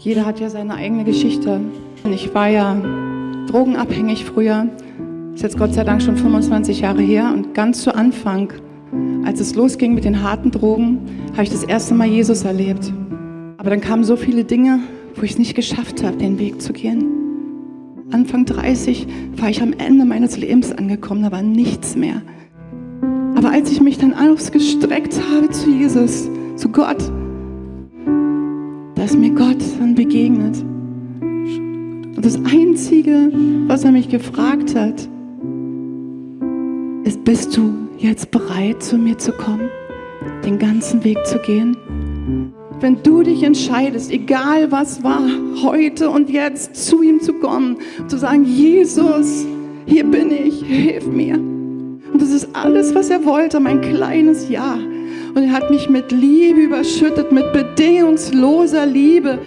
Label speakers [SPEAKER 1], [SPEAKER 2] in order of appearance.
[SPEAKER 1] Jeder hat ja seine eigene Geschichte. Ich war ja drogenabhängig früher. Ist jetzt Gott sei Dank schon 25 Jahre her. Und ganz zu Anfang, als es losging mit den harten Drogen, habe ich das erste Mal Jesus erlebt. Aber dann kamen so viele Dinge, wo ich es nicht geschafft habe, den Weg zu gehen. Anfang 30 war ich am Ende meines Lebens angekommen, da war nichts mehr. Aber als ich mich dann ausgestreckt habe zu Jesus, zu Gott, da ist mir Gott dann begegnet. Und das Einzige, was er mich gefragt hat, ist, bist du jetzt bereit, zu mir zu kommen, den ganzen Weg zu gehen? Wenn du dich entscheidest, egal was war, heute und jetzt zu ihm zu kommen, zu sagen, Jesus, hier bin ich, hilf mir. Und das ist alles, was er wollte, mein kleines Ja. Und er hat mich mit Liebe überschüttet, mit bedingungsloser Liebe.